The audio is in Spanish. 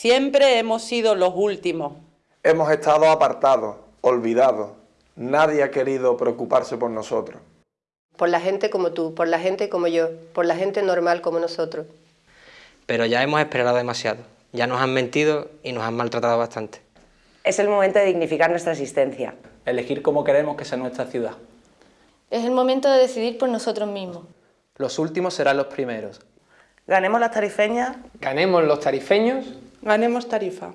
Siempre hemos sido los últimos. Hemos estado apartados, olvidados. Nadie ha querido preocuparse por nosotros. Por la gente como tú, por la gente como yo, por la gente normal como nosotros. Pero ya hemos esperado demasiado. Ya nos han mentido y nos han maltratado bastante. Es el momento de dignificar nuestra existencia. Elegir cómo queremos que sea nuestra ciudad. Es el momento de decidir por nosotros mismos. Los últimos serán los primeros. Ganemos las tarifeñas. Ganemos los tarifeños. ganemos tarifa.